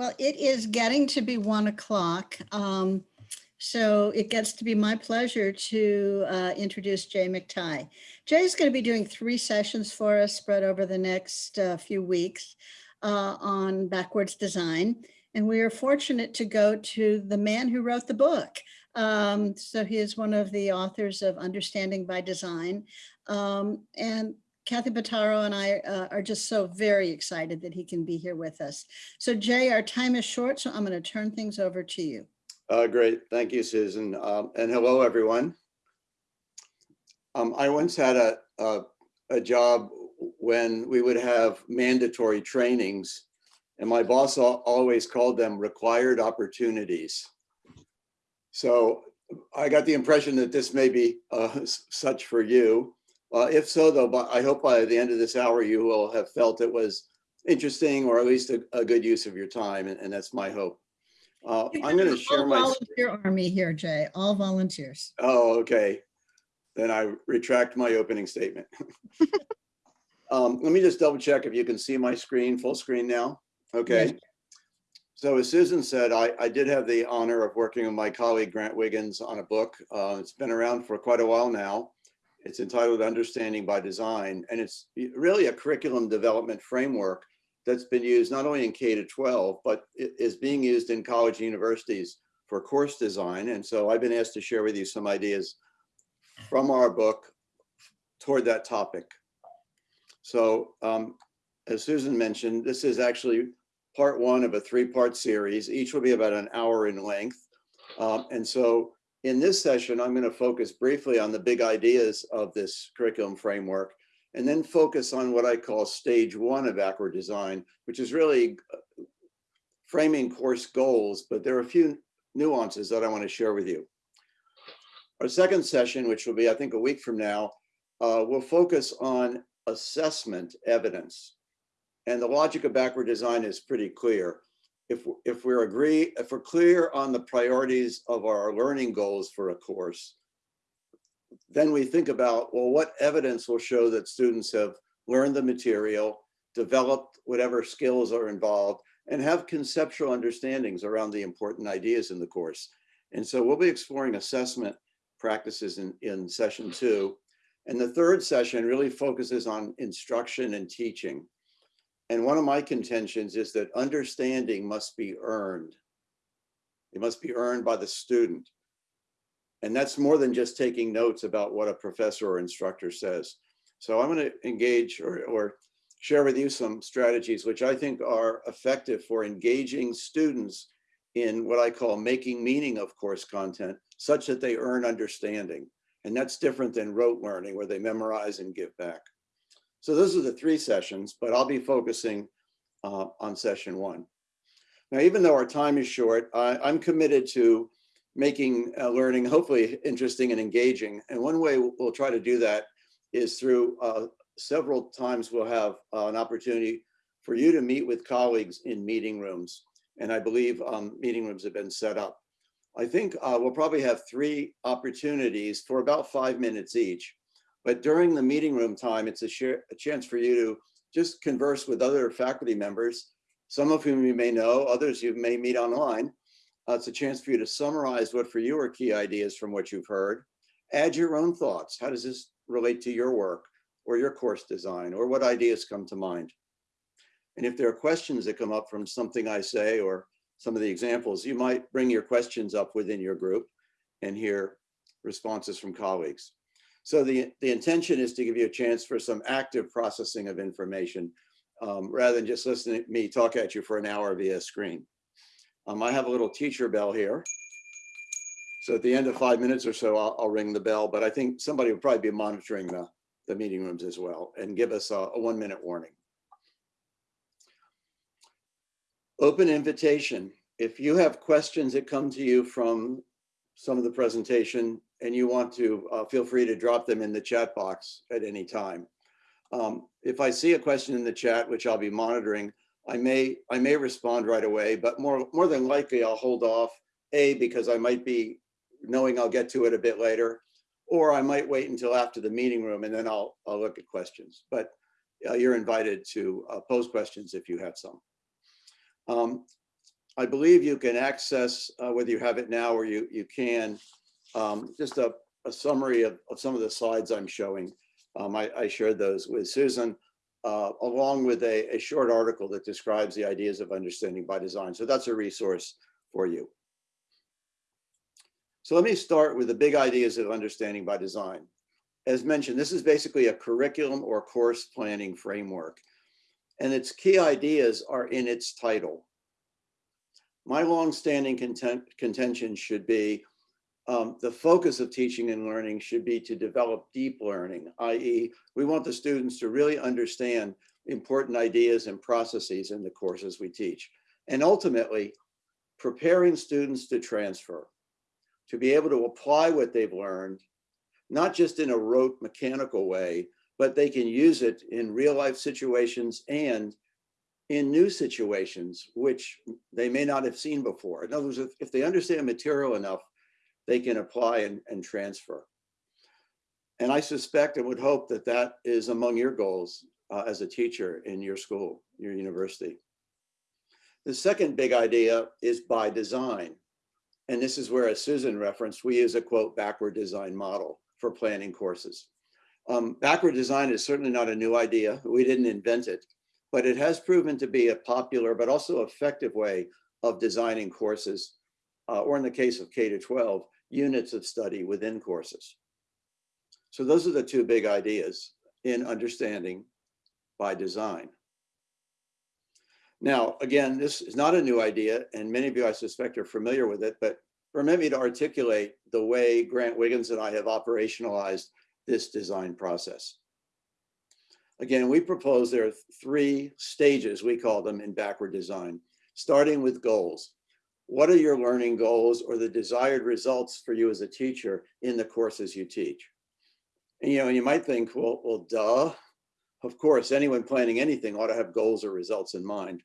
Well, it is getting to be one o'clock. Um, so it gets to be my pleasure to uh, introduce Jay McTighe. Jay is going to be doing three sessions for us spread over the next uh, few weeks uh, on backwards design. And we are fortunate to go to the man who wrote the book. Um, so he is one of the authors of Understanding by Design. Um, and Kathy Bataro and I uh, are just so very excited that he can be here with us. So Jay, our time is short, so I'm going to turn things over to you. Uh, great, thank you, Susan, um, and hello, everyone. Um, I once had a, a, a job when we would have mandatory trainings, and my boss always called them required opportunities. So I got the impression that this may be uh, such for you. Uh, if so, though, but I hope by the end of this hour you will have felt it was interesting or at least a, a good use of your time, and, and that's my hope. Uh, I'm going to share my. Volunteer army here, Jay, all volunteers. Oh, okay. Then I retract my opening statement. um, let me just double check if you can see my screen, full screen now. Okay. Yes. So as Susan said, I, I did have the honor of working with my colleague Grant Wiggins on a book. Uh, it's been around for quite a while now. It's entitled Understanding by Design, and it's really a curriculum development framework that's been used not only in K to 12, but is being used in college and universities for course design. And so I've been asked to share with you some ideas from our book toward that topic. So um, as Susan mentioned, this is actually part one of a three-part series. Each will be about an hour in length. Um, and so in this session, I'm going to focus briefly on the big ideas of this curriculum framework and then focus on what I call stage one of backward design, which is really uh, framing course goals, but there are a few nuances that I want to share with you. Our second session, which will be, I think, a week from now, uh, will focus on assessment evidence. And the logic of backward design is pretty clear. If, if we're agree, if we're clear on the priorities of our learning goals for a course, then we think about, well, what evidence will show that students have learned the material, developed whatever skills are involved, and have conceptual understandings around the important ideas in the course. And so we'll be exploring assessment practices in, in session two. And the third session really focuses on instruction and teaching. And one of my contentions is that understanding must be earned. It must be earned by the student. And that's more than just taking notes about what a professor or instructor says. So I'm going to engage or, or share with you some strategies which I think are effective for engaging students in what I call making meaning of course content such that they earn understanding. And that's different than rote learning where they memorize and give back. So those are the three sessions, but I'll be focusing uh, on session one. Now, even though our time is short, I, I'm committed to making uh, learning hopefully interesting and engaging. And one way we'll try to do that is through uh, several times we'll have uh, an opportunity for you to meet with colleagues in meeting rooms. And I believe um, meeting rooms have been set up. I think uh, we'll probably have three opportunities for about five minutes each. But during the meeting room time, it's a, share, a chance for you to just converse with other faculty members, some of whom you may know, others you may meet online, uh, it's a chance for you to summarize what for you are key ideas from what you've heard. Add your own thoughts. How does this relate to your work or your course design or what ideas come to mind? And if there are questions that come up from something I say or some of the examples, you might bring your questions up within your group and hear responses from colleagues. So the, the intention is to give you a chance for some active processing of information um, rather than just listening to me talk at you for an hour via screen. Um, I have a little teacher bell here. So at the end of five minutes or so, I'll, I'll ring the bell, but I think somebody will probably be monitoring the, the meeting rooms as well and give us a, a one minute warning. Open invitation. If you have questions that come to you from some of the presentation and you want to, uh, feel free to drop them in the chat box at any time. Um, if I see a question in the chat, which I'll be monitoring, I may I may respond right away, but more more than likely I'll hold off. A because I might be knowing I'll get to it a bit later, or I might wait until after the meeting room and then I'll I'll look at questions. But uh, you're invited to uh, pose questions if you have some. Um, I believe you can access, uh, whether you have it now or you, you can, um, just a, a summary of, of some of the slides I'm showing. Um, I, I shared those with Susan, uh, along with a, a short article that describes the ideas of understanding by design. So that's a resource for you. So let me start with the big ideas of understanding by design. As mentioned, this is basically a curriculum or course planning framework. And its key ideas are in its title. My longstanding content, contention should be um, the focus of teaching and learning should be to develop deep learning, i.e. we want the students to really understand important ideas and processes in the courses we teach. And ultimately, preparing students to transfer, to be able to apply what they've learned, not just in a rote mechanical way, but they can use it in real life situations and in new situations, which they may not have seen before. In other words, if, if they understand material enough, they can apply and, and transfer. And I suspect and would hope that that is among your goals uh, as a teacher in your school, your university. The second big idea is by design. And this is where, as Susan referenced, we use a quote backward design model for planning courses. Um, backward design is certainly not a new idea. We didn't invent it, but it has proven to be a popular but also effective way of designing courses, uh, or in the case of K to 12, units of study within courses. So those are the two big ideas in understanding by design. Now, again, this is not a new idea, and many of you, I suspect, are familiar with it, but permit me to articulate the way Grant Wiggins and I have operationalized this design process. Again, we propose there are three stages, we call them in backward design, starting with goals. What are your learning goals or the desired results for you as a teacher in the courses you teach? And you know, you might think, well, well, duh. Of course, anyone planning anything ought to have goals or results in mind.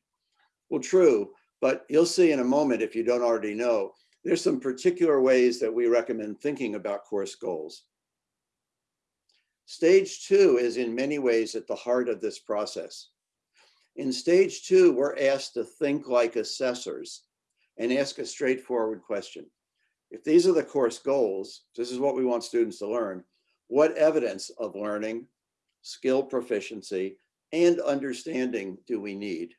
Well, true, but you'll see in a moment, if you don't already know, there's some particular ways that we recommend thinking about course goals. Stage two is in many ways at the heart of this process. In stage two, we're asked to think like assessors and ask a straightforward question. If these are the course goals, this is what we want students to learn, what evidence of learning, skill proficiency, and understanding do we need?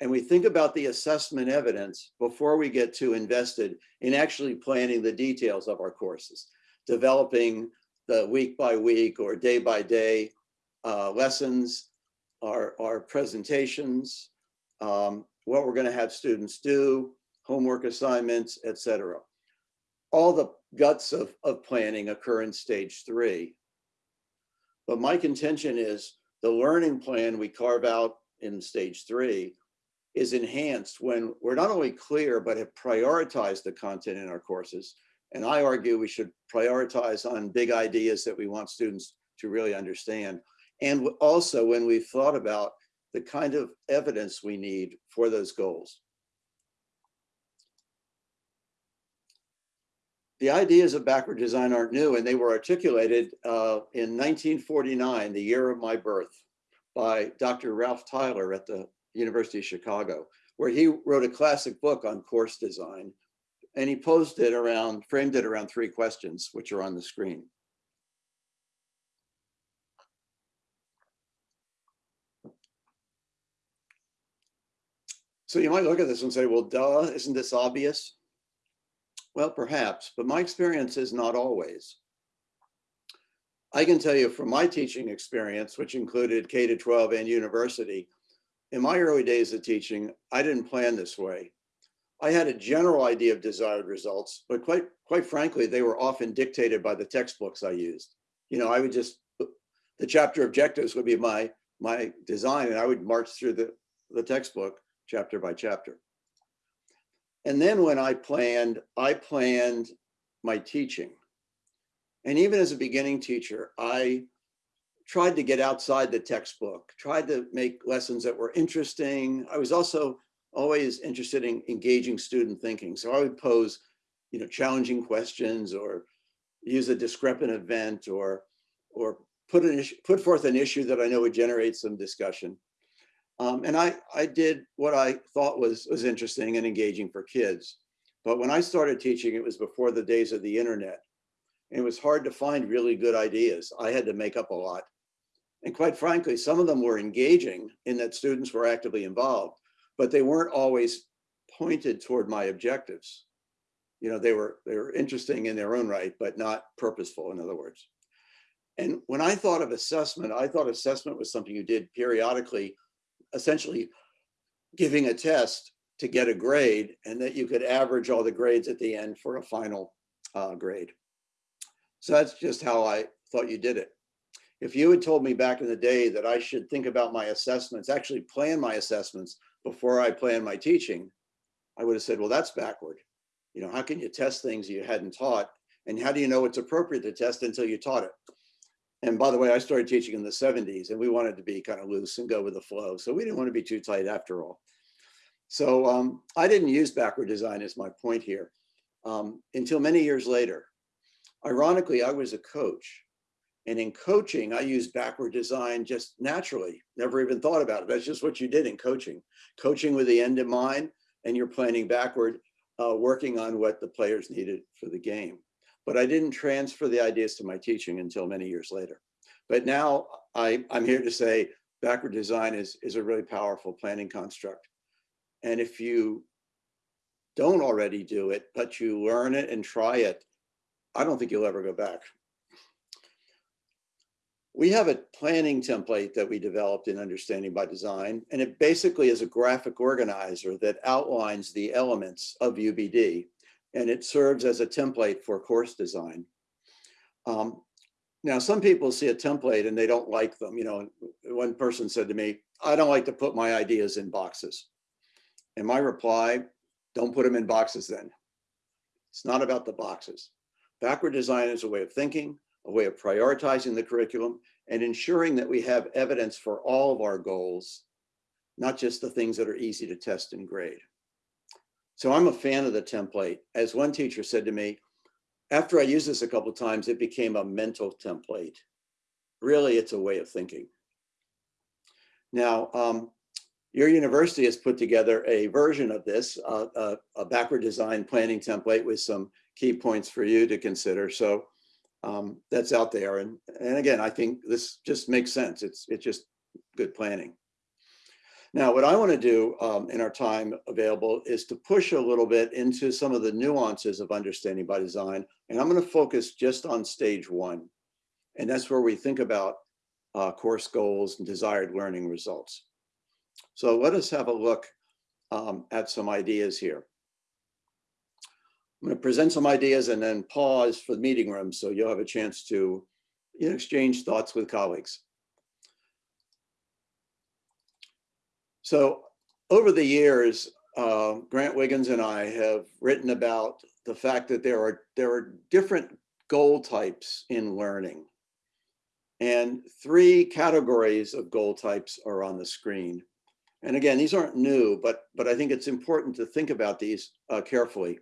And we think about the assessment evidence before we get too invested in actually planning the details of our courses, developing the week by week or day by day uh, lessons, our, our presentations, um, what we're going to have students do, homework assignments, etc. All the guts of, of planning occur in stage three. But my contention is the learning plan we carve out in stage three is enhanced when we're not only clear, but have prioritized the content in our courses. And I argue we should prioritize on big ideas that we want students to really understand. And also when we've thought about the kind of evidence we need for those goals. The ideas of backward design aren't new and they were articulated uh, in 1949, the year of my birth, by Dr. Ralph Tyler at the University of Chicago, where he wrote a classic book on course design. And he posed it around, framed it around three questions, which are on the screen. So you might look at this and say, well, duh, isn't this obvious? Well, perhaps, but my experience is not always. I can tell you from my teaching experience, which included K to 12 and university, in my early days of teaching, I didn't plan this way. I had a general idea of desired results, but quite, quite frankly, they were often dictated by the textbooks I used. You know, I would just, the chapter objectives would be my, my design and I would march through the, the textbook chapter by chapter. And then when I planned, I planned my teaching. And even as a beginning teacher, I tried to get outside the textbook, tried to make lessons that were interesting. I was also always interested in engaging student thinking. So I would pose, you know, challenging questions or use a discrepant event or, or put, an issue, put forth an issue that I know would generate some discussion. Um, and I, I did what I thought was, was interesting and engaging for kids. But when I started teaching, it was before the days of the internet. And it was hard to find really good ideas. I had to make up a lot. And quite frankly, some of them were engaging in that students were actively involved, but they weren't always pointed toward my objectives. You know, they were they were interesting in their own right, but not purposeful, in other words. And when I thought of assessment, I thought assessment was something you did periodically, essentially giving a test to get a grade and that you could average all the grades at the end for a final uh, grade. So that's just how I thought you did it. If you had told me back in the day that I should think about my assessments, actually plan my assessments before I plan my teaching, I would have said, well, that's backward. You know, how can you test things you hadn't taught? And how do you know it's appropriate to test until you taught it? And by the way, I started teaching in the 70s and we wanted to be kind of loose and go with the flow. So we didn't want to be too tight after all. So um, I didn't use backward design as my point here um, until many years later. Ironically, I was a coach. And in coaching, I used backward design just naturally, never even thought about it. That's just what you did in coaching. Coaching with the end in mind, and you're planning backward, uh, working on what the players needed for the game but I didn't transfer the ideas to my teaching until many years later. But now I, I'm here to say backward design is, is a really powerful planning construct. And if you don't already do it, but you learn it and try it, I don't think you'll ever go back. We have a planning template that we developed in Understanding by Design, and it basically is a graphic organizer that outlines the elements of UBD and it serves as a template for course design. Um, now, some people see a template and they don't like them. You know, one person said to me, I don't like to put my ideas in boxes. And my reply, don't put them in boxes then. It's not about the boxes. Backward design is a way of thinking, a way of prioritizing the curriculum and ensuring that we have evidence for all of our goals, not just the things that are easy to test and grade. So I'm a fan of the template. As one teacher said to me, after I used this a couple times, it became a mental template. Really, it's a way of thinking. Now, um, your university has put together a version of this, uh, a, a, backward design planning template with some key points for you to consider. So um, that's out there. And, and again, I think this just makes sense. It's, it's just good planning. Now, what I want to do um, in our time available is to push a little bit into some of the nuances of understanding by design. And I'm going to focus just on stage one. And that's where we think about uh, course goals and desired learning results. So let us have a look um, at some ideas here. I'm going to present some ideas and then pause for the meeting room so you'll have a chance to you know, exchange thoughts with colleagues. So over the years, uh, Grant Wiggins and I have written about the fact that there are there are different goal types in learning. And three categories of goal types are on the screen. And again, these aren't new, but, but I think it's important to think about these uh, carefully.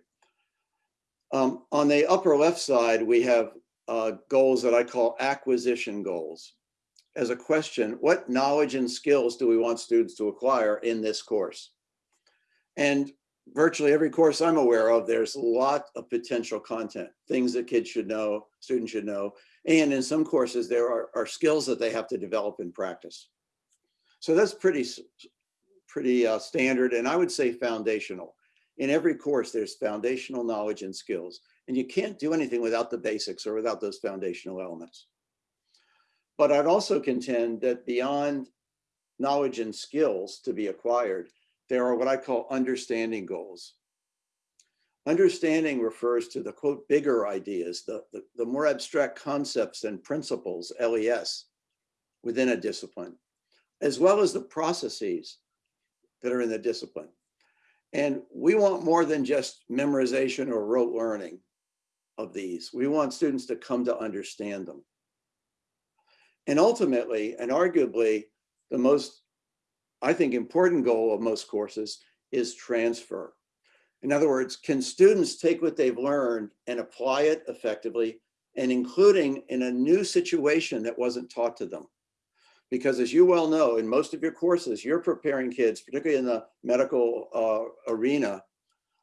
Um, on the upper left side, we have uh, goals that I call acquisition goals as a question, what knowledge and skills do we want students to acquire in this course? And virtually every course I'm aware of, there's a lot of potential content, things that kids should know, students should know. And in some courses, there are, are skills that they have to develop in practice. So that's pretty, pretty uh, standard and I would say foundational. In every course, there's foundational knowledge and skills. And you can't do anything without the basics or without those foundational elements. But I'd also contend that beyond knowledge and skills to be acquired, there are what I call understanding goals. Understanding refers to the quote bigger ideas, the, the, the more abstract concepts and principles, LES, within a discipline, as well as the processes that are in the discipline. And we want more than just memorization or rote learning of these. We want students to come to understand them. And ultimately, and arguably, the most, I think, important goal of most courses is transfer. In other words, can students take what they've learned and apply it effectively and including in a new situation that wasn't taught to them? Because as you well know, in most of your courses, you're preparing kids, particularly in the medical uh, arena,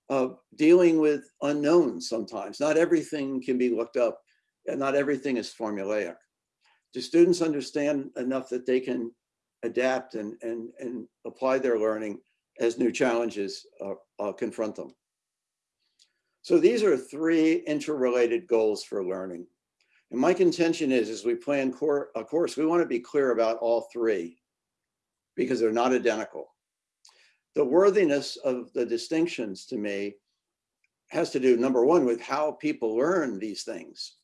of dealing with unknowns sometimes. Not everything can be looked up and not everything is formulaic. Do students understand enough that they can adapt and, and, and apply their learning as new challenges uh, uh, confront them? So these are three interrelated goals for learning. And my contention is, as we plan a course, we want to be clear about all three because they're not identical. The worthiness of the distinctions to me has to do, number one, with how people learn these things.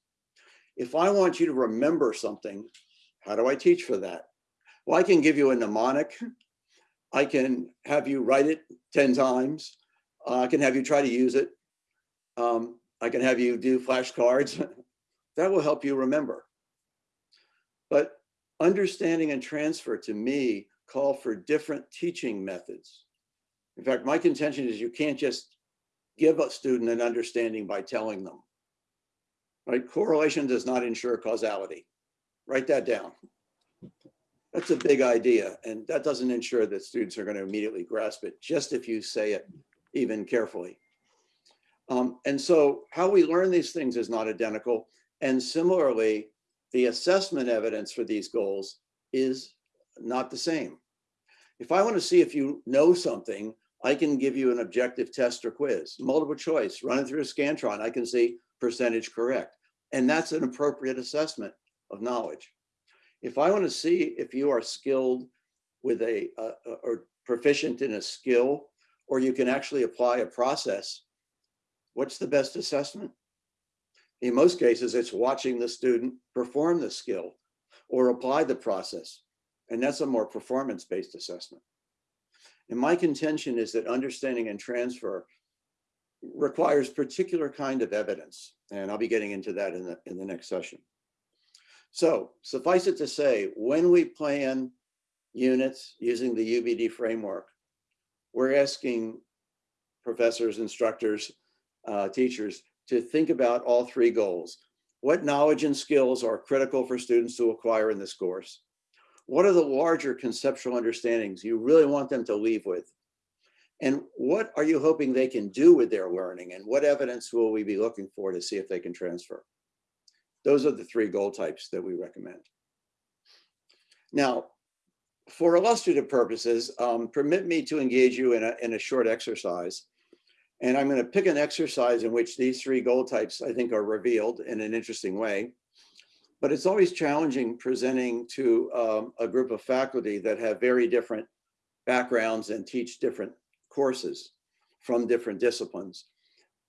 If I want you to remember something, how do I teach for that? Well, I can give you a mnemonic. I can have you write it 10 times. Uh, I can have you try to use it. Um, I can have you do flashcards. that will help you remember. But understanding and transfer to me call for different teaching methods. In fact, my contention is you can't just give a student an understanding by telling them. Right? Correlation does not ensure causality. Write that down. That's a big idea, and that doesn't ensure that students are going to immediately grasp it, just if you say it even carefully. Um, and so how we learn these things is not identical. And similarly, the assessment evidence for these goals is not the same. If I want to see if you know something, I can give you an objective test or quiz, multiple choice, run it through a Scantron. I can see percentage correct. And that's an appropriate assessment of knowledge. If I want to see if you are skilled with a, uh, or proficient in a skill, or you can actually apply a process, what's the best assessment? In most cases, it's watching the student perform the skill or apply the process. And that's a more performance-based assessment. And my contention is that understanding and transfer requires particular kind of evidence. And I'll be getting into that in the, in the next session. So suffice it to say, when we plan units using the UBD framework, we're asking professors, instructors, uh, teachers to think about all three goals. What knowledge and skills are critical for students to acquire in this course? What are the larger conceptual understandings you really want them to leave with? And what are you hoping they can do with their learning? And what evidence will we be looking for to see if they can transfer? Those are the three goal types that we recommend. Now, for illustrative purposes, um, permit me to engage you in a, in a short exercise. And I'm going to pick an exercise in which these three goal types, I think, are revealed in an interesting way. But it's always challenging presenting to um, a group of faculty that have very different backgrounds and teach different courses from different disciplines.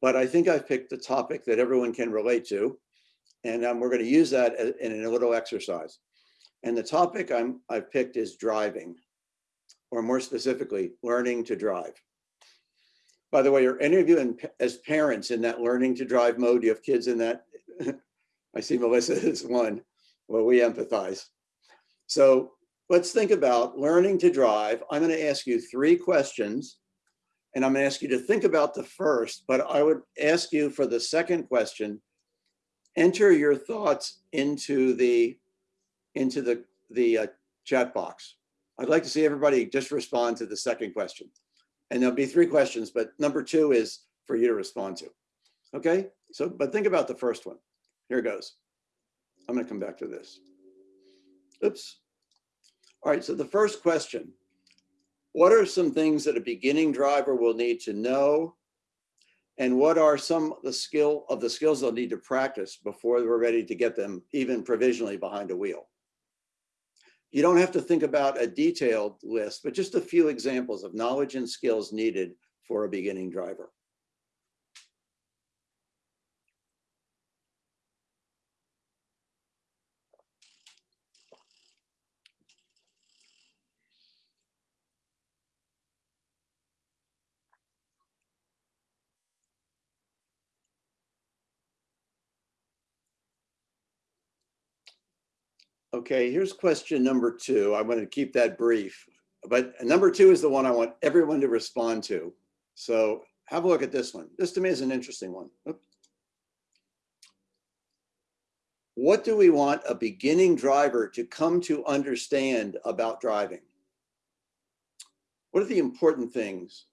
But I think I've picked a topic that everyone can relate to. And um, we're going to use that in a little exercise. And the topic I'm, I've picked is driving, or more specifically, learning to drive. By the way, are any of you in, as parents in that learning to drive mode? Do you have kids in that? I see Melissa is one. Well, we empathize. So let's think about learning to drive. I'm going to ask you three questions and I'm to ask you to think about the first, but I would ask you for the second question, enter your thoughts into the into the the uh, chat box. I'd like to see everybody just respond to the second question. And there'll be three questions, but number two is for you to respond to. Okay, so, but think about the first one. Here it goes. I'm gonna come back to this. Oops. All right, so the first question, what are some things that a beginning driver will need to know? And what are some of the skill of the skills they'll need to practice before we're ready to get them even provisionally behind a wheel? You don't have to think about a detailed list, but just a few examples of knowledge and skills needed for a beginning driver. Okay, here's question number two. I'm going to keep that brief, but number two is the one I want everyone to respond to. So have a look at this one. This to me is an interesting one. What do we want a beginning driver to come to understand about driving? What are the important things?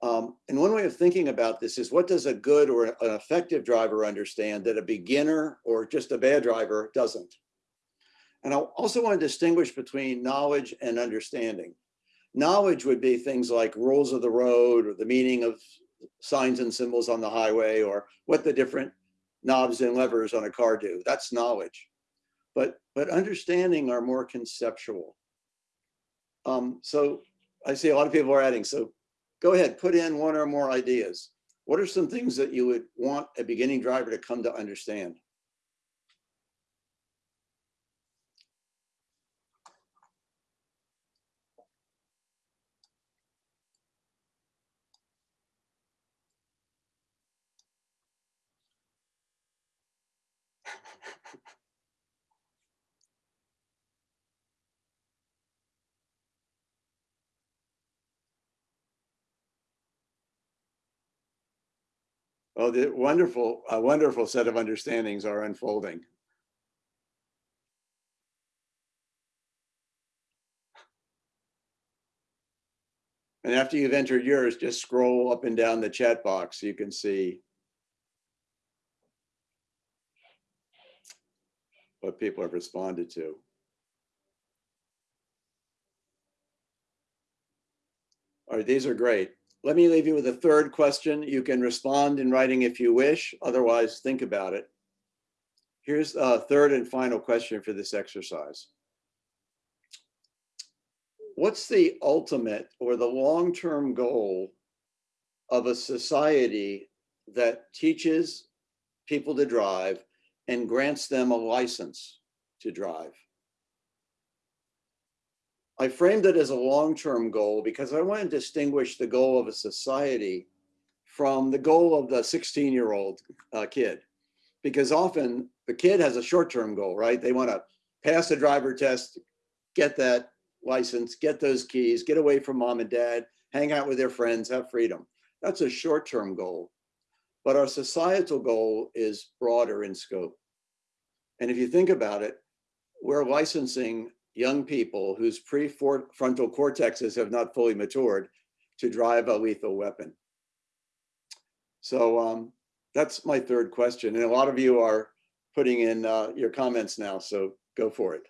Um, and one way of thinking about this is what does a good or an effective driver understand that a beginner or just a bad driver doesn't? And I also want to distinguish between knowledge and understanding. Knowledge would be things like rules of the road or the meaning of signs and symbols on the highway or what the different knobs and levers on a car do. That's knowledge. But, but understanding are more conceptual. Um, so I see a lot of people are adding. So go ahead, put in one or more ideas. What are some things that you would want a beginning driver to come to understand? Oh, the wonderful, a wonderful set of understandings are unfolding. And after you've entered yours, just scroll up and down the chat box. so You can see what people have responded to. All right, these are great. Let me leave you with a third question. You can respond in writing if you wish, otherwise think about it. Here's a third and final question for this exercise. What's the ultimate or the long-term goal of a society that teaches people to drive and grants them a license to drive? I framed it as a long-term goal because I want to distinguish the goal of a society from the goal of the 16-year-old uh, kid. Because often the kid has a short-term goal, right? They want to pass the driver test, get that license, get those keys, get away from mom and dad, hang out with their friends, have freedom. That's a short-term goal. But our societal goal is broader in scope. And if you think about it, we're licensing young people whose prefrontal cortexes have not fully matured to drive a lethal weapon. So um, that's my third question. And a lot of you are putting in uh, your comments now, so go for it.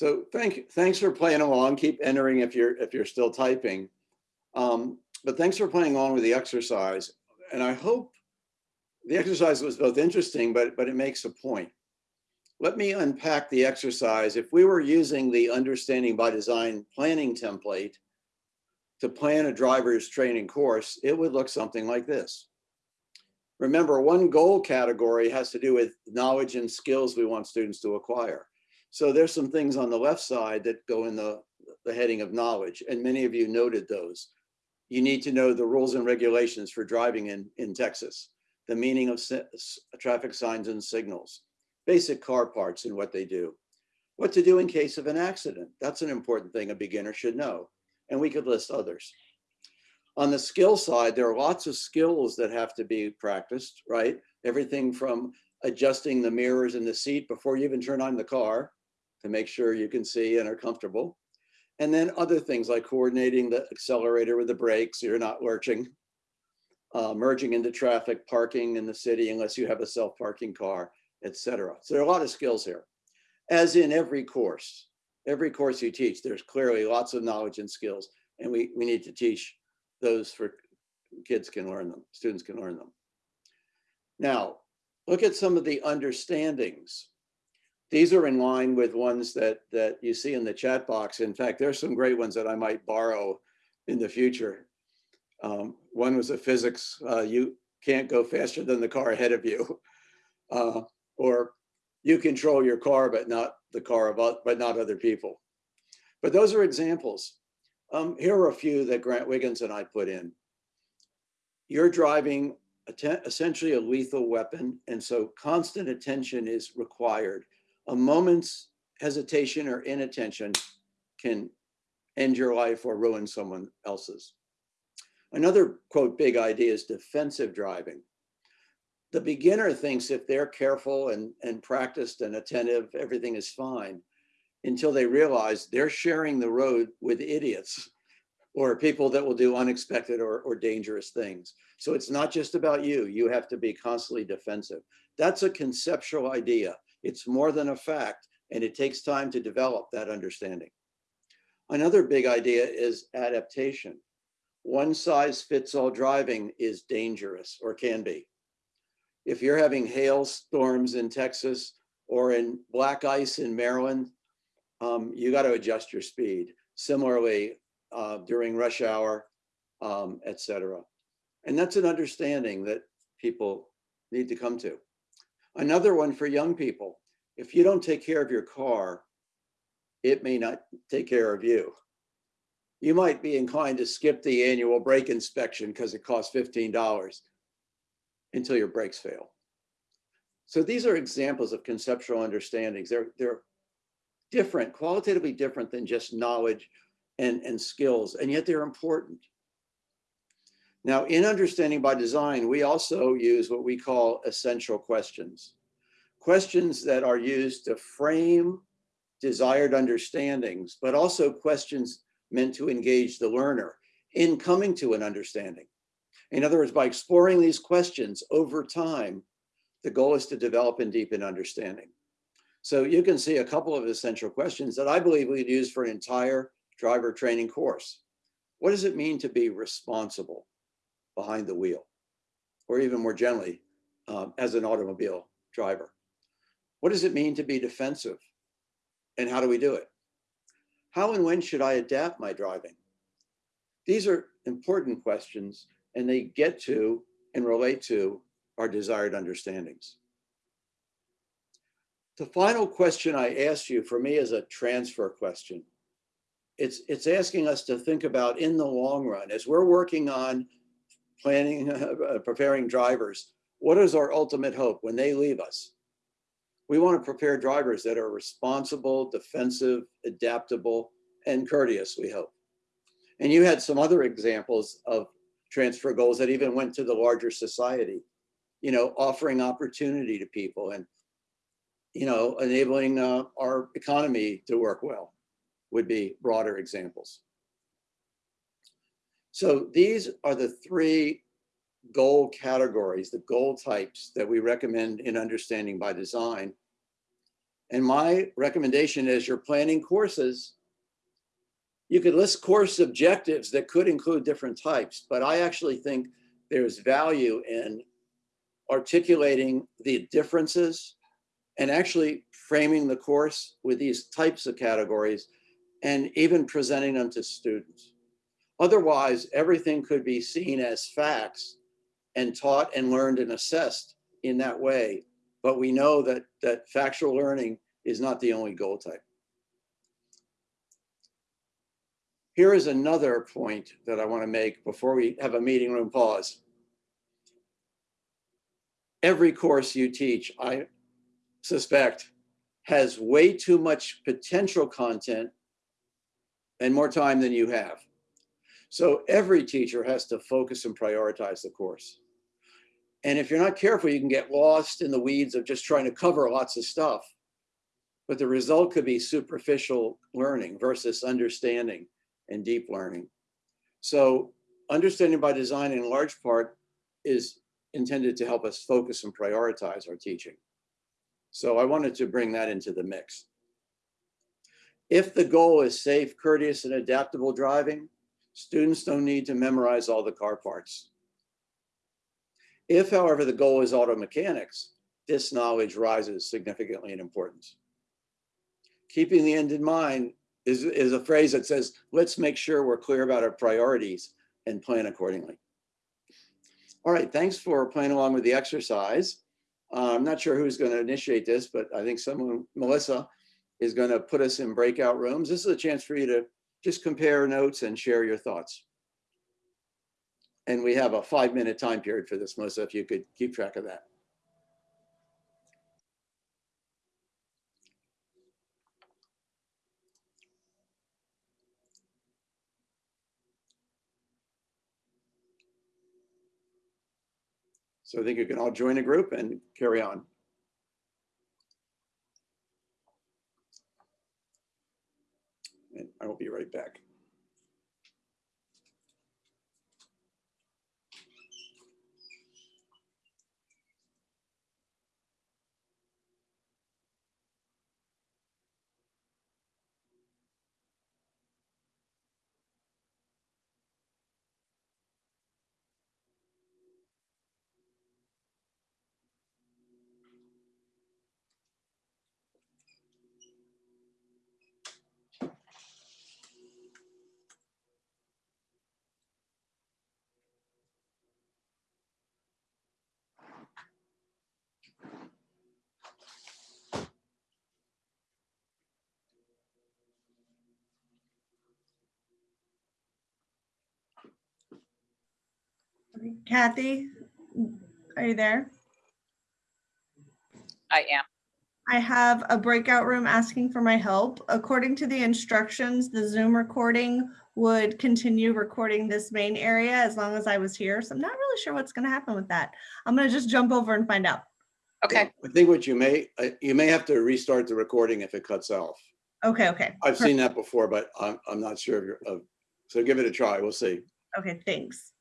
So thank, thanks for playing along. Keep entering if you're if you're still typing. Um, but thanks for playing along with the exercise. And I hope the exercise was both interesting, but, but it makes a point. Let me unpack the exercise. If we were using the understanding by design planning template to plan a driver's training course, it would look something like this. Remember, one goal category has to do with knowledge and skills we want students to acquire. So there's some things on the left side that go in the, the heading of knowledge, and many of you noted those. You need to know the rules and regulations for driving in, in Texas, the meaning of traffic signs and signals, basic car parts and what they do, what to do in case of an accident. That's an important thing a beginner should know. And we could list others. On the skill side, there are lots of skills that have to be practiced, right? Everything from adjusting the mirrors in the seat before you even turn on the car to make sure you can see and are comfortable. And then other things like coordinating the accelerator with the brakes, so you're not lurching, uh, merging into traffic, parking in the city unless you have a self-parking car, etc. So there are a lot of skills here. As in every course, every course you teach, there's clearly lots of knowledge and skills, and we, we need to teach those for kids can learn them, students can learn them. Now, look at some of the understandings these are in line with ones that that you see in the chat box. In fact, there's some great ones that I might borrow in the future. Um, one was a physics, uh, you can't go faster than the car ahead of you. Uh, or you control your car, but not the car, of, but not other people. But those are examples. Um, here are a few that Grant Wiggins and I put in. You're driving essentially a lethal weapon. And so constant attention is required. A moment's hesitation or inattention can end your life or ruin someone else's. Another quote, big idea is defensive driving. The beginner thinks if they're careful and, and practiced and attentive, everything is fine until they realize they're sharing the road with idiots or people that will do unexpected or, or dangerous things. So it's not just about you. You have to be constantly defensive. That's a conceptual idea. It's more than a fact, and it takes time to develop that understanding. Another big idea is adaptation. One size fits all driving is dangerous or can be. If you're having hailstorms in Texas or in black ice in Maryland, um, you got to adjust your speed. Similarly, uh, during rush hour, um, et cetera. And that's an understanding that people need to come to. Another one for young people, if you don't take care of your car, it may not take care of you. You might be inclined to skip the annual brake inspection because it costs $15 until your brakes fail. So these are examples of conceptual understandings. They're, they're different, qualitatively different than just knowledge and, and skills, and yet they're important. Now, in understanding by design, we also use what we call essential questions. Questions that are used to frame desired understandings, but also questions meant to engage the learner in coming to an understanding. In other words, by exploring these questions over time, the goal is to develop and deepen understanding. So you can see a couple of essential questions that I believe we'd use for an entire driver training course. What does it mean to be responsible behind the wheel? Or even more generally, um, as an automobile driver? What does it mean to be defensive? And how do we do it? How and when should I adapt my driving? These are important questions and they get to and relate to our desired understandings. The final question I ask you for me is a transfer question. It's, it's asking us to think about in the long run, as we're working on planning, uh, preparing drivers, what is our ultimate hope when they leave us? We want to prepare drivers that are responsible, defensive, adaptable, and courteous, we hope. And you had some other examples of transfer goals that even went to the larger society, you know, offering opportunity to people and, you know, enabling uh, our economy to work well would be broader examples. So these are the three goal categories, the goal types that we recommend in understanding by design. And my recommendation is you're planning courses, you could list course objectives that could include different types, but I actually think there's value in articulating the differences and actually framing the course with these types of categories and even presenting them to students. Otherwise, everything could be seen as facts and taught and learned and assessed in that way. But we know that, that factual learning is not the only goal type. Here is another point that I want to make before we have a meeting room pause. Every course you teach, I suspect, has way too much potential content and more time than you have. So every teacher has to focus and prioritize the course. And if you're not careful, you can get lost in the weeds of just trying to cover lots of stuff. But the result could be superficial learning versus understanding and deep learning. So understanding by design in large part is intended to help us focus and prioritize our teaching. So I wanted to bring that into the mix. If the goal is safe, courteous, and adaptable driving, students don't need to memorize all the car parts. If, however, the goal is auto mechanics, this knowledge rises significantly in importance. Keeping the end in mind is, is a phrase that says, let's make sure we're clear about our priorities and plan accordingly. All right, thanks for playing along with the exercise. Uh, I'm not sure who's going to initiate this, but I think someone, Melissa, is going to put us in breakout rooms. This is a chance for you to just compare notes and share your thoughts. And we have a five-minute time period for this, Melissa, if you could keep track of that. So I think you can all join a group and carry on. And I will be right back. Kathy, are you there? I am. I have a breakout room asking for my help. According to the instructions, the Zoom recording would continue recording this main area as long as I was here. So I'm not really sure what's going to happen with that. I'm going to just jump over and find out. Okay, I think what you may, uh, you may have to restart the recording if it cuts off. Okay, okay. I've seen that before, but I'm, I'm not sure of your, of, so give it a try. We'll see. Okay, thanks.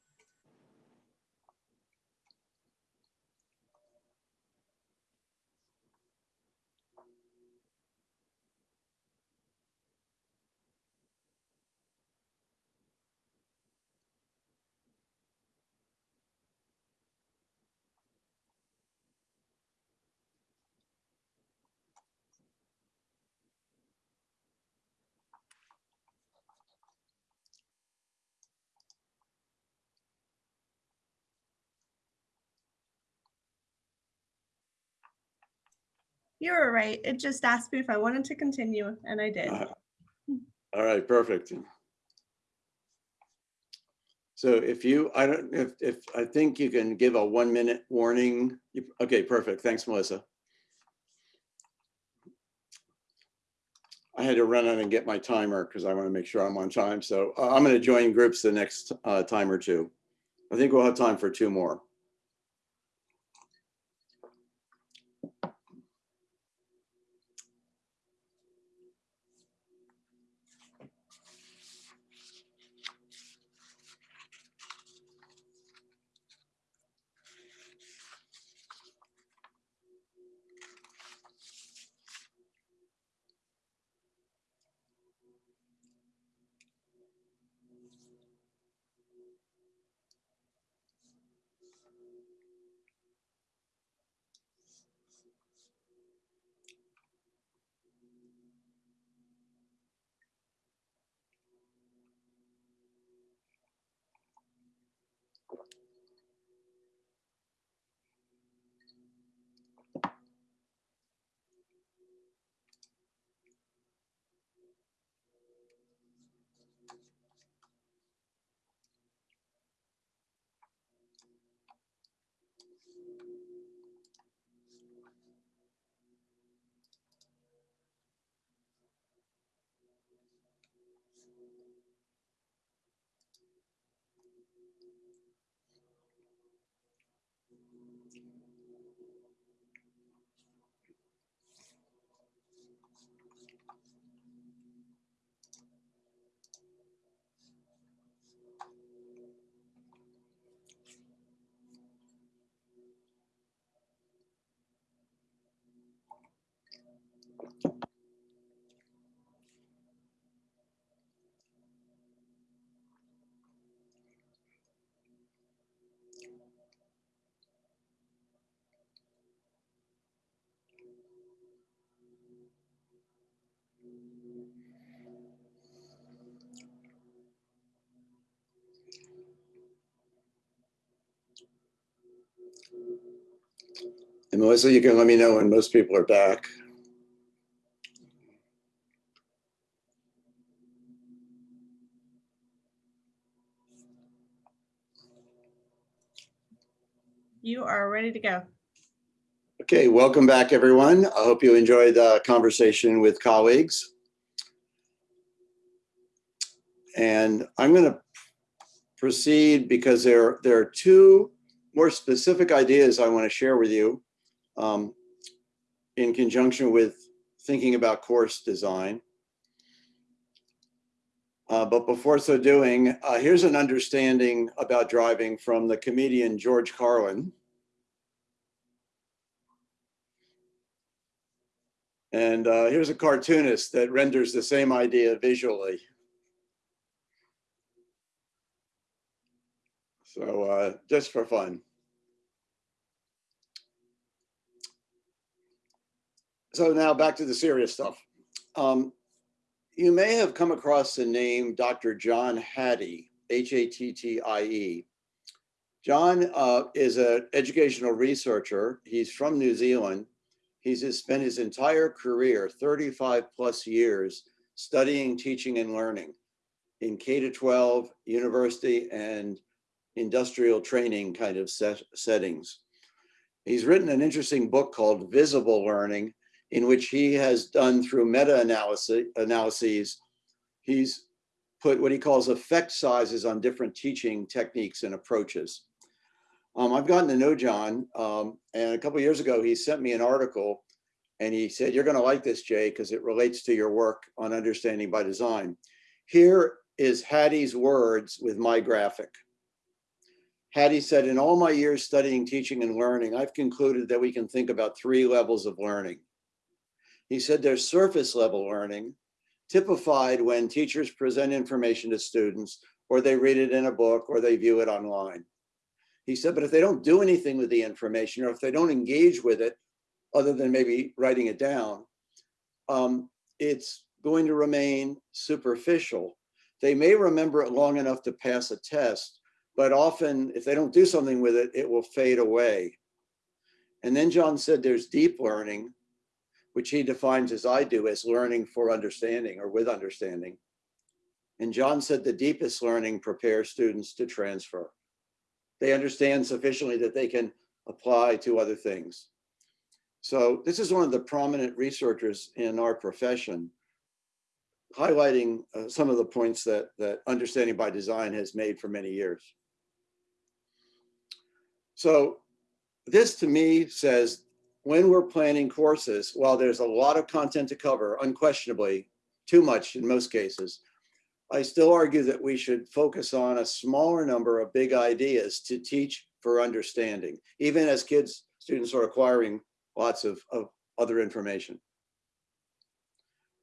You were right. It just asked me if I wanted to continue and I did. Uh, All right, perfect. So if you, I don't, if, if, I think you can give a one minute warning. You- Okay, perfect. Thanks, Melissa. I had to run out and get my timer because I want to make sure I'm on time. So uh, I'm going to join groups the next uh, time or two. I think we'll have time for two more. And Melissa, you can let me know when most people are back. You are ready to go. Okay, welcome back, everyone. I hope you enjoyed the conversation with colleagues. And I'm going to proceed because there, there are two more specific ideas I want to share with you um, in conjunction with thinking about course design. Uh, but before so doing, uh, here's an understanding about driving from the comedian George Carlin. And uh, here's a cartoonist that renders the same idea visually. So uh, just for fun. So now back to the serious stuff. Um, you may have come across the name Dr. John Hattie, H-A-T-T-I-E. John uh, is an educational researcher. He's from New Zealand. He's spent his entire career, 35 plus years, studying, teaching, and learning in K to 12, university, and industrial training kind of set, settings. He's written an interesting book called Visible Learning, in which he has done through meta-analysis analyses, he's put what he calls effect sizes on different teaching techniques and approaches. Um, I've gotten to know John, um, and a couple years ago, he sent me an article and he said, you're gonna like this, Jay, because it relates to your work on understanding by design. Here is Hattie's words with my graphic. Hattie said, in all my years studying, teaching, and learning, I've concluded that we can think about three levels of learning. He said there's surface level learning, typified when teachers present information to students, or they read it in a book, or they view it online. He said, but if they don't do anything with the information, or if they don't engage with it, other than maybe writing it down, um, it's going to remain superficial. They may remember it long enough to pass a test, but often if they don't do something with it, it will fade away. And then John said there's deep learning, which he defines as I do as learning for understanding or with understanding. And John said the deepest learning prepares students to transfer. They understand sufficiently that they can apply to other things. So this is one of the prominent researchers in our profession, highlighting uh, some of the points that, that understanding by design has made for many years. So this to me says when we're planning courses, while there's a lot of content to cover, unquestionably, too much in most cases, I still argue that we should focus on a smaller number of big ideas to teach for understanding, even as kids, students are acquiring lots of, of other information.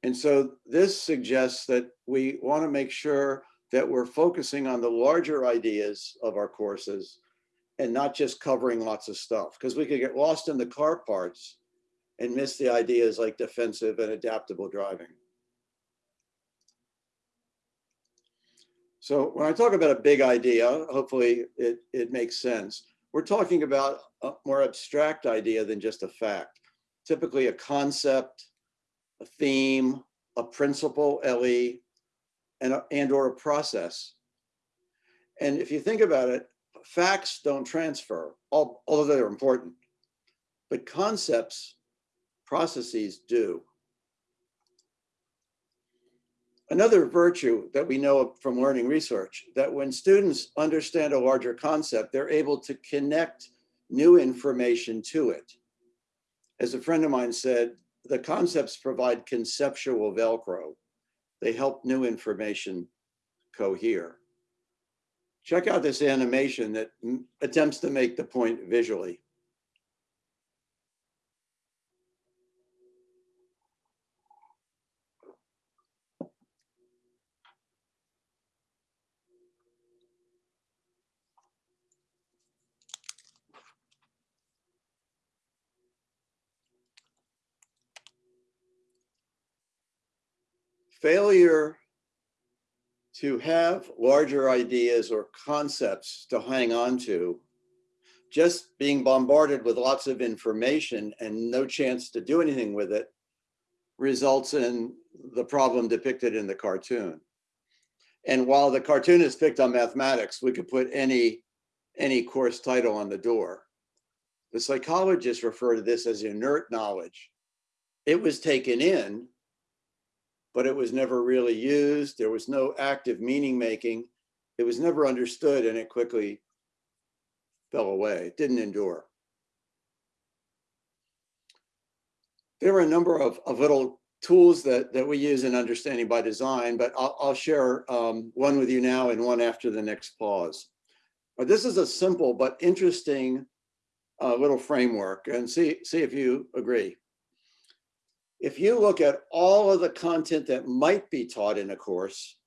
And so this suggests that we want to make sure that we're focusing on the larger ideas of our courses and not just covering lots of stuff because we could get lost in the car parts and miss the ideas like defensive and adaptable driving. So when I talk about a big idea, hopefully it, it makes sense. We're talking about a more abstract idea than just a fact. Typically a concept, a theme, a principle, LE, and, a, and or a process. And if you think about it, facts don't transfer, although they're important, but concepts, processes do. Another virtue that we know from learning research, that when students understand a larger concept, they're able to connect new information to it. As a friend of mine said, the concepts provide conceptual Velcro. They help new information cohere. Check out this animation that attempts to make the point visually. Failure to have larger ideas or concepts to hang on to, just being bombarded with lots of information and no chance to do anything with it results in the problem depicted in the cartoon. And while the cartoonist picked on mathematics, we could put any, any course title on the door The psychologists refer to this as inert knowledge. It was taken in, but it was never really used. There was no active meaning making. It was never understood and it quickly fell away. It didn't endure. There are a number of, of little tools that, that we use in understanding by design, but I'll, I'll share um, one with you now and one after the next pause. But this is a simple but interesting uh, little framework and see, see if you agree. If you look at all of the content that might be taught in a course,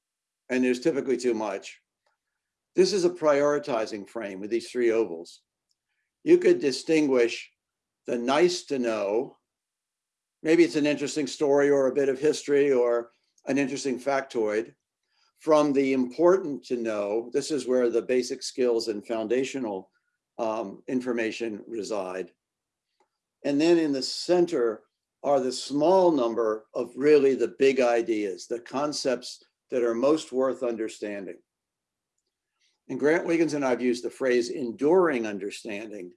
and there's typically too much, this is a prioritizing frame with these three ovals. You could distinguish the nice to know, maybe it's an interesting story or a bit of history or an interesting factoid, from the important to know, this is where the basic skills and foundational um, information reside. And then in the center are the small number of really the big ideas, the concepts that are most worth understanding. And Grant Wiggins and I have used the phrase enduring understanding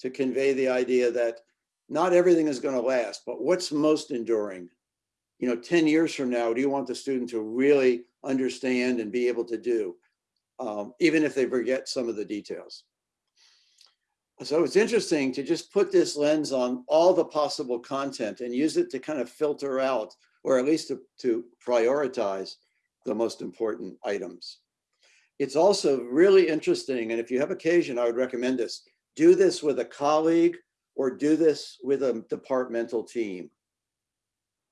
to convey the idea that not everything is going to last, but what's most enduring? You know, 10 years from now, do you want the student to really understand and be able to do, um, even if they forget some of the details? So it's interesting to just put this lens on all the possible content and use it to kind of filter out, or at least to, to prioritize the most important items. It's also really interesting, and if you have occasion, I would recommend this. Do this with a colleague or do this with a departmental team.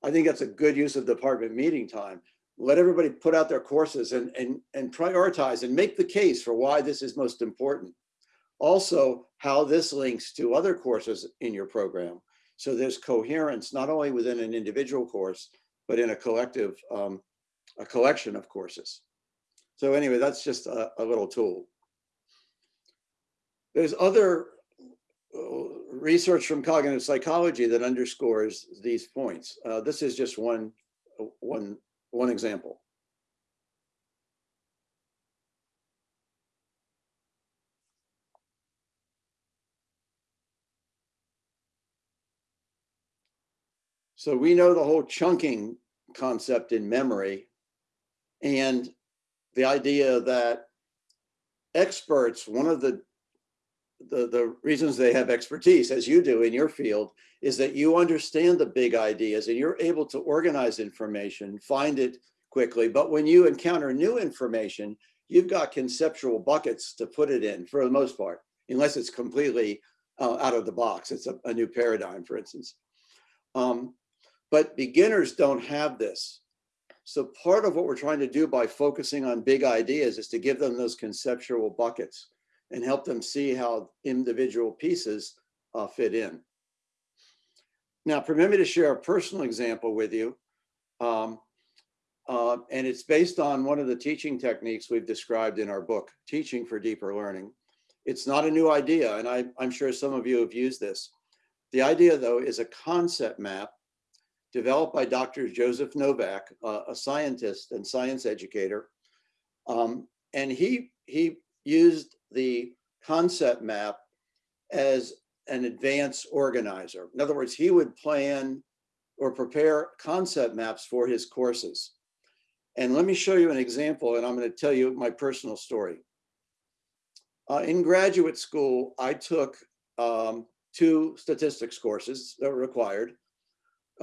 I think that's a good use of department meeting time. Let everybody put out their courses and, and, and prioritize and make the case for why this is most important. Also, how this links to other courses in your program. So there's coherence, not only within an individual course, but in a collective, um, a collection of courses. So anyway, that's just a, a little tool. There's other uh, research from cognitive psychology that underscores these points. Uh, this is just one, one, one example. So we know the whole chunking concept in memory and the idea that experts, one of the, the, the reasons they have expertise, as you do in your field, is that you understand the big ideas and you're able to organize information, find it quickly. But when you encounter new information, you've got conceptual buckets to put it in for the most part, unless it's completely uh, out of the box. It's a, a new paradigm, for instance. Um, but beginners don't have this. So part of what we're trying to do by focusing on big ideas is to give them those conceptual buckets and help them see how individual pieces uh, fit in. Now, permit me to share a personal example with you. Um, uh, and it's based on one of the teaching techniques we've described in our book, Teaching for Deeper Learning. It's not a new idea, and I, I'm sure some of you have used this. The idea, though, is a concept map developed by Dr. Joseph Novak, uh, a scientist and science educator. Um, and he, he used the concept map as an advanced organizer. In other words, he would plan or prepare concept maps for his courses. And let me show you an example, and I'm going to tell you my personal story. Uh, in graduate school, I took um, two statistics courses that were required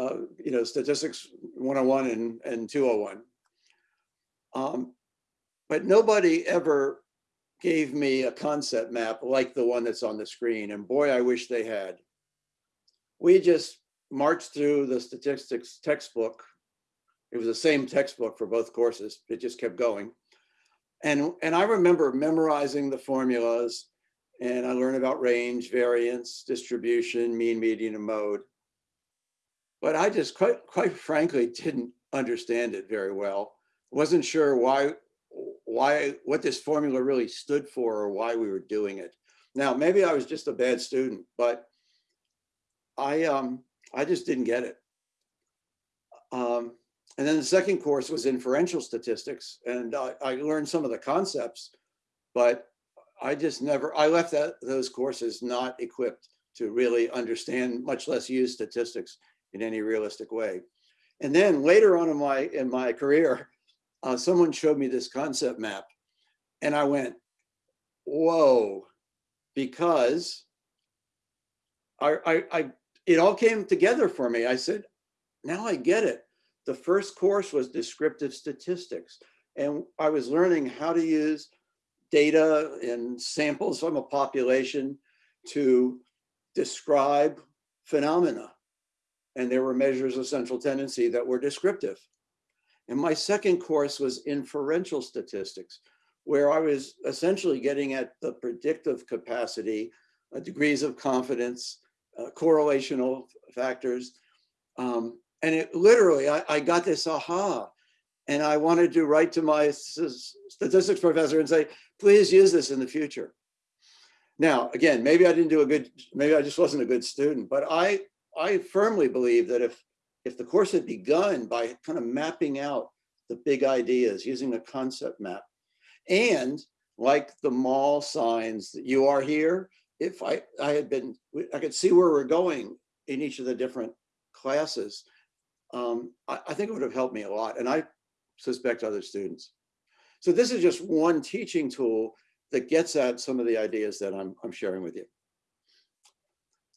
uh, you know, statistics 101 and, and 201. Um, but nobody ever gave me a concept map like the one that's on the screen. And boy, I wish they had. We just marched through the statistics textbook. It was the same textbook for both courses. It just kept going. And, and I remember memorizing the formulas and I learned about range, variance, distribution, mean, median, and mode but I just quite, quite frankly didn't understand it very well. Wasn't sure why, why, what this formula really stood for or why we were doing it. Now, maybe I was just a bad student, but I, um, I just didn't get it. Um, and then the second course was inferential statistics, and I, I learned some of the concepts, but I just never, I left that those courses not equipped to really understand, much less use statistics in any realistic way. And then later on in my, in my career, uh, someone showed me this concept map and I went, whoa, because I, I, I, it all came together for me. I said, now I get it. The first course was descriptive statistics. And I was learning how to use data and samples from a population to describe phenomena. And there were measures of central tendency that were descriptive. And my second course was inferential statistics, where I was essentially getting at the predictive capacity, uh, degrees of confidence, uh, correlational factors. Um, and it literally, I, I got this aha. And I wanted to write to my statistics professor and say, please use this in the future. Now, again, maybe I didn't do a good, maybe I just wasn't a good student, but I, I firmly believe that if, if the course had begun by kind of mapping out the big ideas using a concept map, and like the mall signs that you are here, if I, I had been, I could see where we're going in each of the different classes, um, I, I think it would have helped me a lot. And I suspect other students. So this is just one teaching tool that gets at some of the ideas that I'm, I'm sharing with you.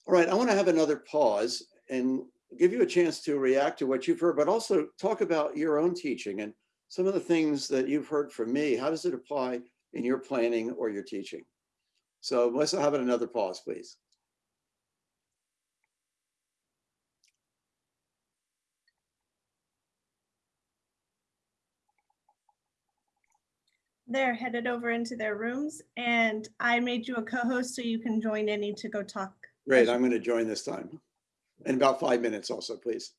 All right, I want to have another pause and give you a chance to react to what you've heard, but also talk about your own teaching and some of the things that you've heard from me. How does it apply in your planning or your teaching? So let's have another pause, please. They're headed over into their rooms and I made you a co-host so you can join any to go talk. Great, I'm going to join this time. In about five minutes also, please.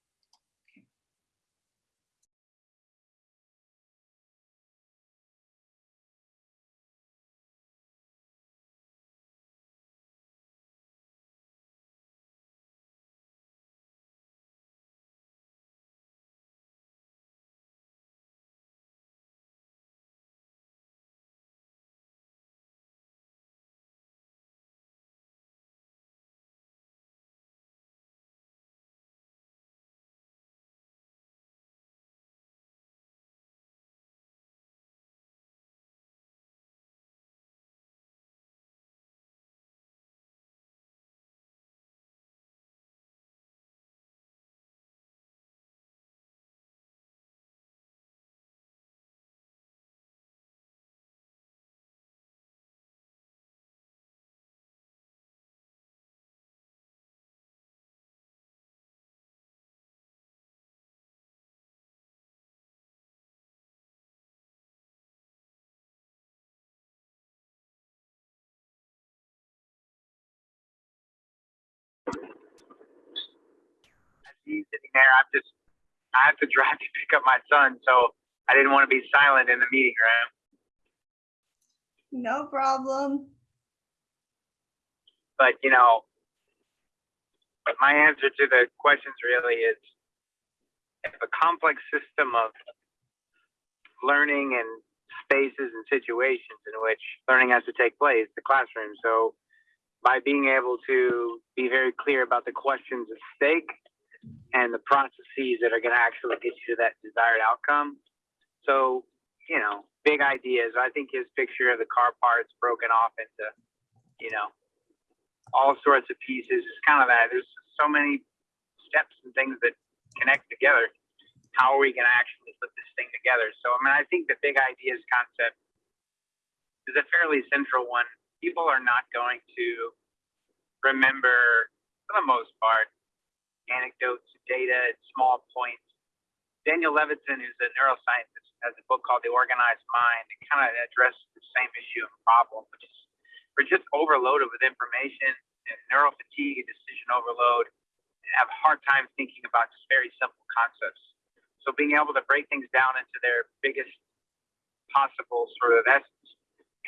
He's sitting there. I'm just, I have to drive to pick up my son, so I didn't want to be silent in the meeting room. No problem. But you know, but my answer to the questions really is, if a complex system of learning and spaces and situations in which learning has to take place, the classroom. So by being able to be very clear about the questions at stake and the processes that are going to actually get you to that desired outcome. So, you know, big ideas. I think his picture of the car parts broken off into, you know, all sorts of pieces is kind of that. There's so many steps and things that connect together. How are we going to actually put this thing together? So, I mean, I think the big ideas concept is a fairly central one. People are not going to remember, for the most part, anecdotes, data, and small points. Daniel Levitin, who's a neuroscientist, has a book called The Organized Mind. It kind of addresses the same issue and problem, which is we're just overloaded with information and neural fatigue and decision overload and have a hard time thinking about just very simple concepts. So being able to break things down into their biggest possible sort of essence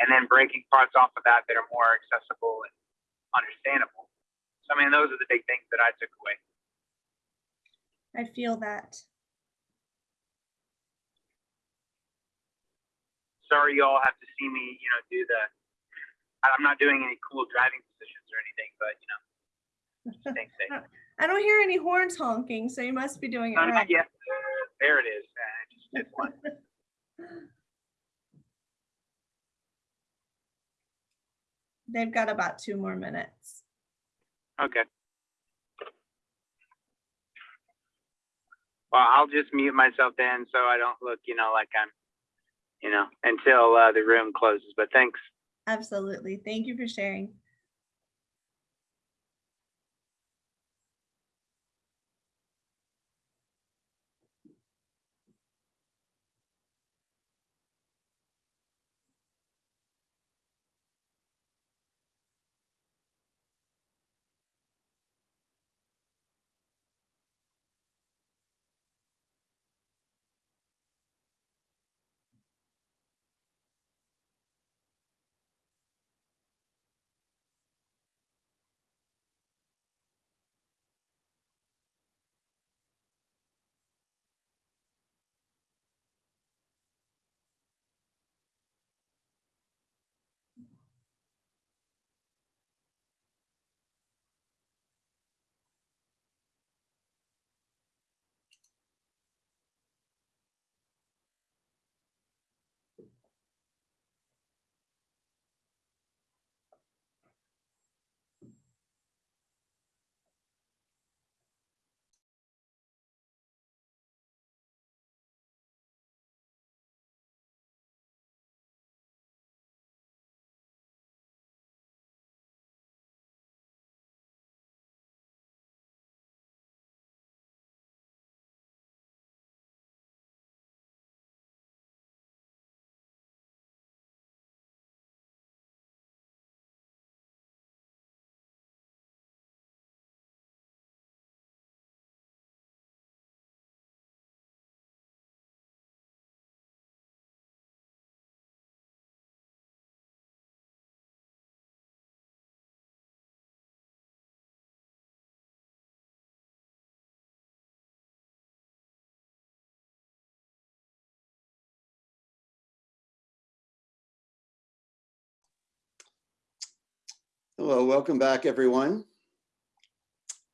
and then breaking parts off of that that are more accessible and understandable. So I mean, those are the big things that I took away. I feel that. sorry you all have to see me, you know, do the. I'm not doing any cool driving positions or anything, but you know, safe. I don't hear any horns honking, so you must be doing it No, right. yet. There it is. Uh, I just did one. They've got about two more minutes. Okay. Well, I'll just mute myself then so I don't look, you know, like I'm, you know, until uh, the room closes. But thanks. Absolutely. Thank you for sharing. Hello, welcome back, everyone.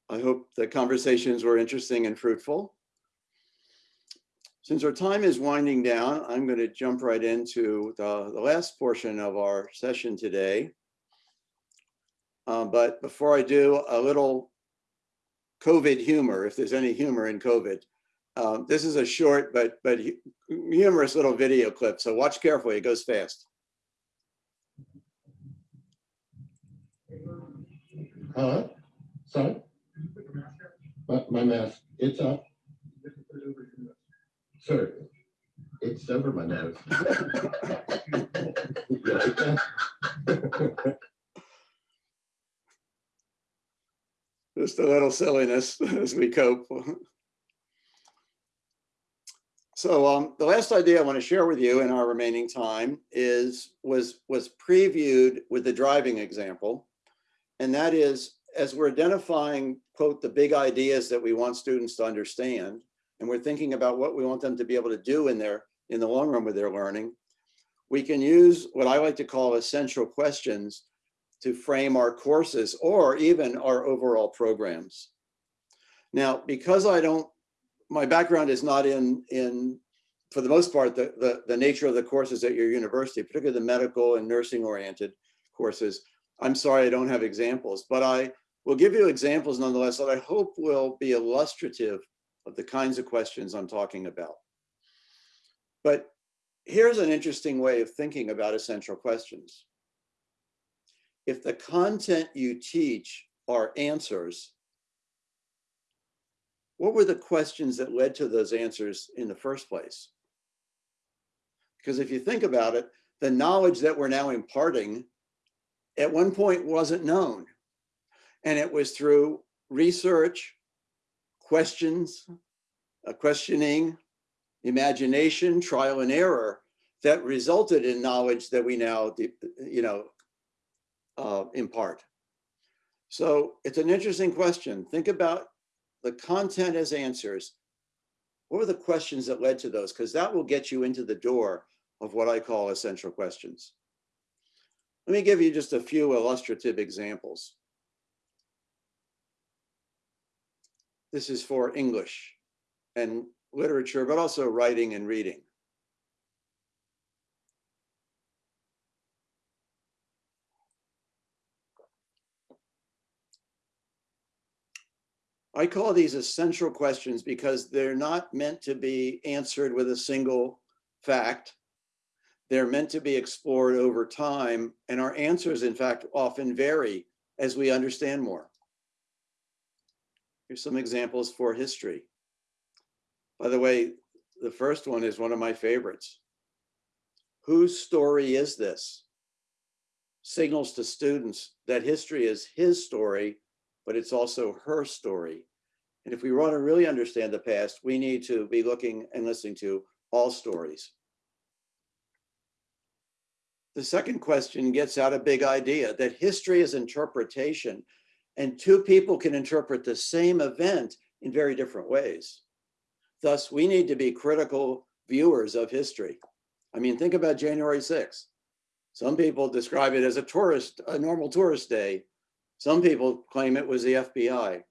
I hope the conversations were interesting and fruitful. Since our time is winding down, I'm going to jump right into the, the last portion of our session today. Uh, but before I do, a little COVID humor, if there's any humor in COVID. Um, this is a short but but humorous little video clip, so watch carefully. It goes fast. Huh? Sorry? My, my mask, it's up. Sir, it's over my nose. Just a little silliness as we cope. So um, the last idea I want to share with you in our remaining time is was was previewed with the driving example. And that is, as we're identifying, quote, the big ideas that we want students to understand, and we're thinking about what we want them to be able to do in their in the long run with their learning, we can use what I like to call essential questions to frame our courses or even our overall programs. Now, because I don't, my background is not in, in for the most part, the, the, the nature of the courses at your university, particularly the medical and nursing oriented courses, I'm sorry I don't have examples, but I will give you examples nonetheless that I hope will be illustrative of the kinds of questions I'm talking about. But here's an interesting way of thinking about essential questions if the content you teach are answers, what were the questions that led to those answers in the first place? Because if you think about it, the knowledge that we're now imparting at one point wasn't known. And it was through research, questions, uh, questioning, imagination, trial and error that resulted in knowledge that we now, you know, uh, impart. So it's an interesting question. Think about the content as answers. What were the questions that led to those? Because that will get you into the door of what I call essential questions. Let me give you just a few illustrative examples. this is for English and literature, but also writing and reading. I call these essential questions because they're not meant to be answered with a single fact. They're meant to be explored over time, and our answers, in fact, often vary as we understand more. Here's some examples for history. By the way, the first one is one of my favorites. Whose story is this? Signals to students that history is his story, but it's also her story. And if we want to really understand the past, we need to be looking and listening to all stories. The second question gets out a big idea that history is interpretation and two people can interpret the same event in very different ways. Thus, we need to be critical viewers of history. I mean, think about January 6th. Some people describe it as a tourist, a normal tourist day. Some people claim it was the FBI.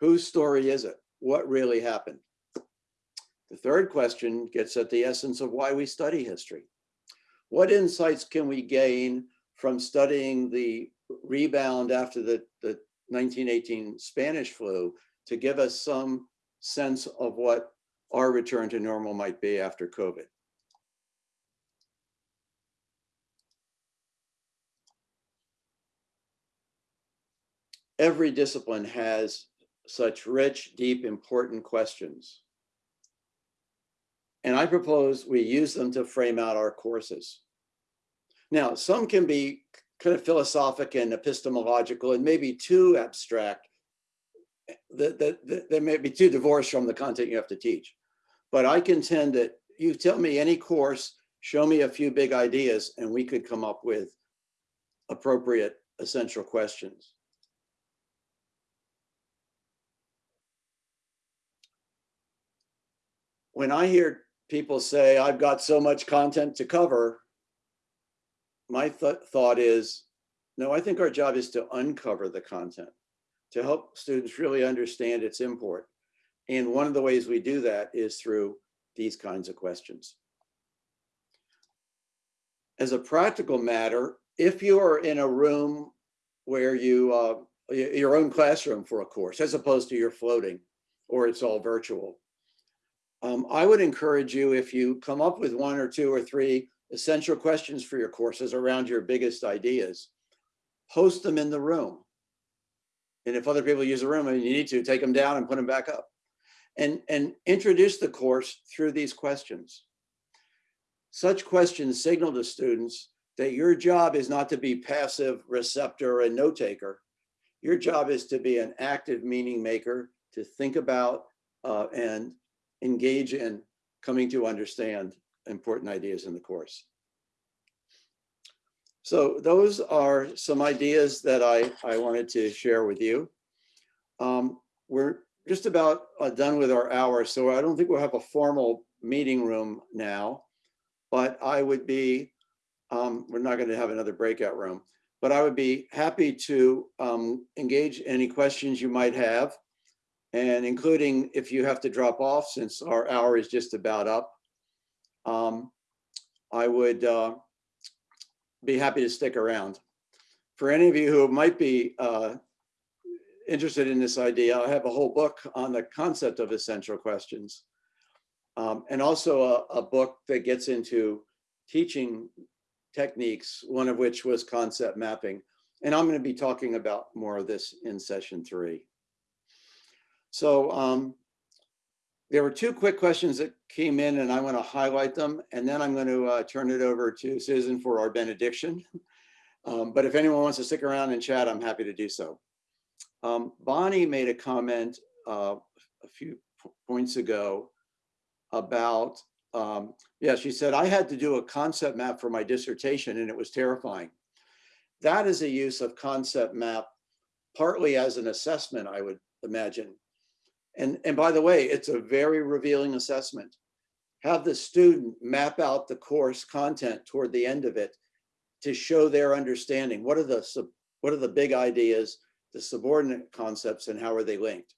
Whose story is it? What really happened? The third question gets at the essence of why we study history. What insights can we gain from studying the rebound after the, the 1918 Spanish flu to give us some sense of what our return to normal might be after COVID? Every discipline has such rich, deep, important questions. And I propose we use them to frame out our courses. Now, some can be kind of philosophic and epistemological and maybe too abstract. That, that, that may be too divorced from the content you have to teach. But I contend that you tell me any course, show me a few big ideas, and we could come up with appropriate essential questions. When I hear people say, I've got so much content to cover, my th thought is, no, I think our job is to uncover the content, to help students really understand its import. And one of the ways we do that is through these kinds of questions. As a practical matter, if you are in a room where you, uh, your own classroom for a course, as opposed to you're floating or it's all virtual, um, I would encourage you if you come up with one or two or three essential questions for your courses around your biggest ideas, post them in the room. And if other people use the room and you need to, take them down and put them back up. And, and introduce the course through these questions. Such questions signal to students that your job is not to be passive receptor and note taker. Your job is to be an active meaning maker, to think about uh, and engage in coming to understand important ideas in the course. So those are some ideas that I, I wanted to share with you. Um, we're just about uh, done with our hour, so I don't think we'll have a formal meeting room now, but I would be, um, we're not going to have another breakout room, but I would be happy to um, engage any questions you might have, and including if you have to drop off since our hour is just about up um, I would uh, be happy to stick around. For any of you who might be uh, interested in this idea, I have a whole book on the concept of essential questions. Um, and also a, a book that gets into teaching techniques, one of which was concept mapping. And I'm going to be talking about more of this in session three. So um, there were two quick questions that came in and I want to highlight them. And then I'm going to uh, turn it over to Susan for our benediction. Um, but if anyone wants to stick around and chat, I'm happy to do so. Um, Bonnie made a comment uh, a few points ago about, um, yeah, she said, I had to do a concept map for my dissertation and it was terrifying. That is a use of concept map partly as an assessment, I would imagine, and, and by the way, it's a very revealing assessment. Have the student map out the course content toward the end of it to show their understanding. What are the, what are the big ideas, the subordinate concepts, and how are they linked?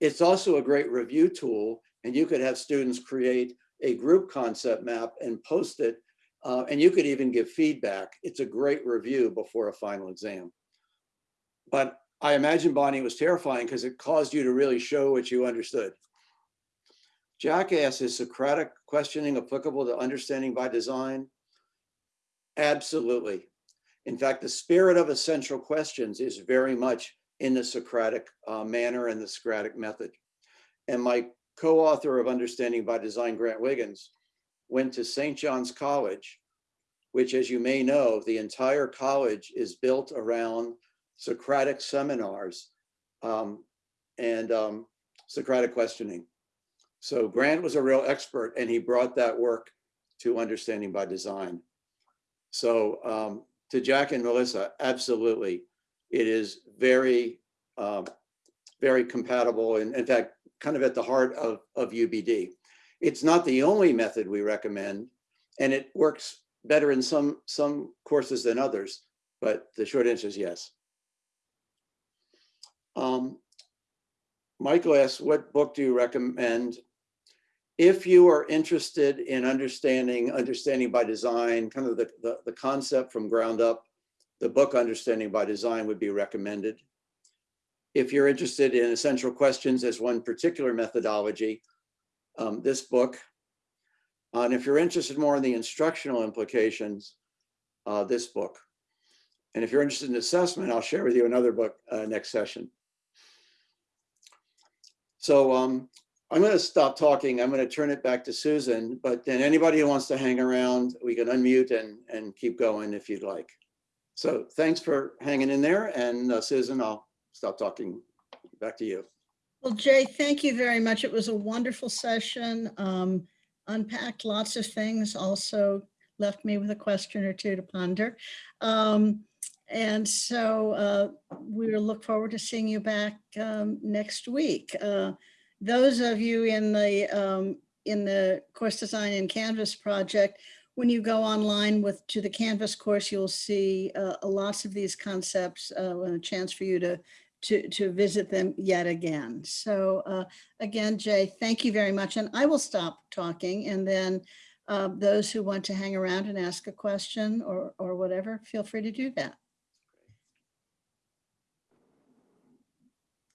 It's also a great review tool and you could have students create a group concept map and post it. uh, and you could even give feedback. It's a great review before a final exam. But I imagine Bonnie was terrifying because it caused you to really show what you understood. Jack asks, is Socratic questioning applicable to understanding by design? Absolutely. In fact, the spirit of essential questions is very much in the Socratic uh, manner and the Socratic method. And my co-author of Understanding by Design, Grant Wiggins, went to St. John's College, which as you may know, the entire college is built around Socratic seminars um, and um, Socratic questioning. So Grant was a real expert and he brought that work to Understanding by Design. So um, to Jack and Melissa, absolutely. It is very, um, very compatible and in fact, kind of at the heart of, of UBD. It's not the only method we recommend and it works better in some, some courses than others, but the short answer is yes. Um, Michael asks, what book do you recommend? If you are interested in understanding, understanding by design, kind of the, the, the concept from ground up, the book Understanding by Design would be recommended. If you're interested in essential questions as one particular methodology, um, this book. Uh, and if you're interested more in the instructional implications, uh, this book. And if you're interested in assessment, I'll share with you another book uh, next session. So um, I'm going to stop talking. I'm going to turn it back to Susan, but then anybody who wants to hang around, we can unmute and, and keep going if you'd like. So thanks for hanging in there. And uh, Susan, I'll stop talking. Back to you. Well, Jay, thank you very much. It was a wonderful session. Um, unpacked lots of things, also left me with a question or two to ponder. Um, and so uh, we look forward to seeing you back um, next week. Uh, those of you in the um, in the course design and Canvas project, when you go online with to the Canvas course, you'll see uh, lots of these concepts uh, and a chance for you to to, to visit them yet again. So uh, again, Jay, thank you very much. And I will stop talking and then uh, those who want to hang around and ask a question or, or whatever, feel free to do that.